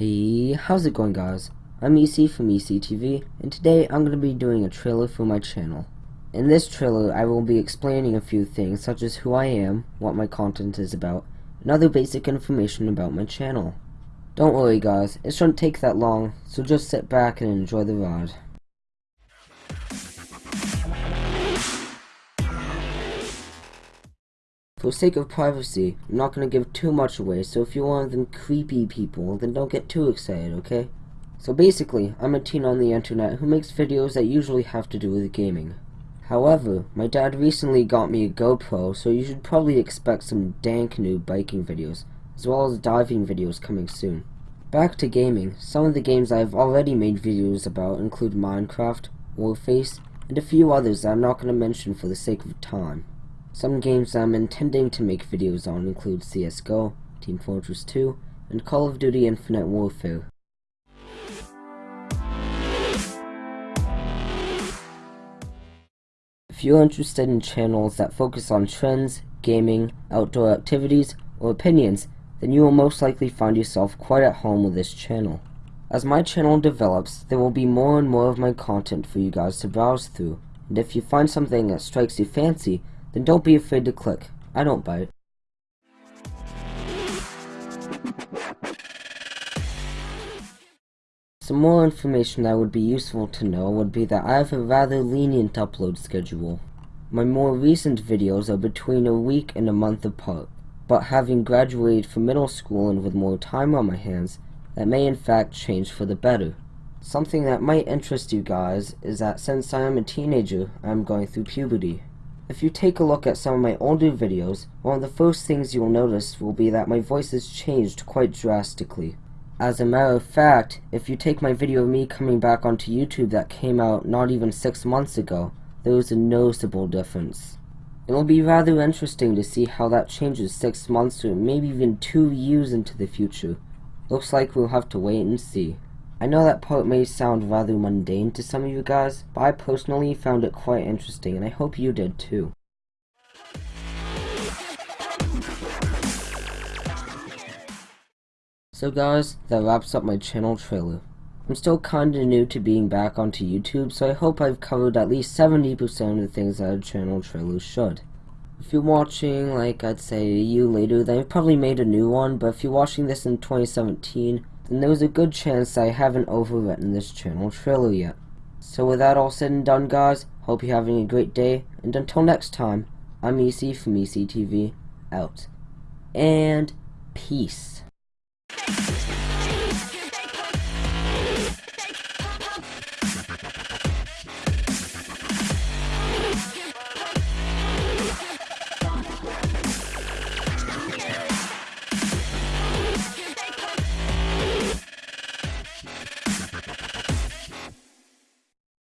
Hey, how's it going guys? I'm EC from ECTV, and today I'm going to be doing a trailer for my channel. In this trailer, I will be explaining a few things such as who I am, what my content is about, and other basic information about my channel. Don't worry guys, it shouldn't take that long, so just sit back and enjoy the ride. For the sake of privacy, I'm not going to give too much away, so if you're one of them creepy people, then don't get too excited, okay? So basically, I'm a teen on the internet who makes videos that usually have to do with gaming. However, my dad recently got me a GoPro, so you should probably expect some dank new biking videos, as well as diving videos coming soon. Back to gaming, some of the games I have already made videos about include Minecraft, Warface, and a few others that I'm not going to mention for the sake of time. Some games I'm intending to make videos on include CSGO, Team Fortress 2, and Call of Duty Infinite Warfare. If you're interested in channels that focus on trends, gaming, outdoor activities, or opinions, then you will most likely find yourself quite at home with this channel. As my channel develops, there will be more and more of my content for you guys to browse through, and if you find something that strikes your fancy, then don't be afraid to click. I don't bite. Some more information that would be useful to know would be that I have a rather lenient upload schedule. My more recent videos are between a week and a month apart, but having graduated from middle school and with more time on my hands, that may in fact change for the better. Something that might interest you guys is that since I am a teenager, I am going through puberty. If you take a look at some of my older videos, one of the first things you will notice will be that my voice has changed quite drastically. As a matter of fact, if you take my video of me coming back onto YouTube that came out not even 6 months ago, there is a noticeable difference. It will be rather interesting to see how that changes 6 months or maybe even 2 years into the future. Looks like we'll have to wait and see. I know that part may sound rather mundane to some of you guys, but I personally found it quite interesting and I hope you did too. So guys, that wraps up my channel trailer. I'm still kinda new to being back onto YouTube, so I hope I've covered at least 70% of the things that a channel trailer should. If you're watching, like I'd say a year later, then I've probably made a new one, but if you're watching this in 2017, then there's a good chance I haven't overwritten this channel trailer yet. So with that all said and done guys, hope you're having a great day, and until next time, I'm EC from ECTV, out. And peace.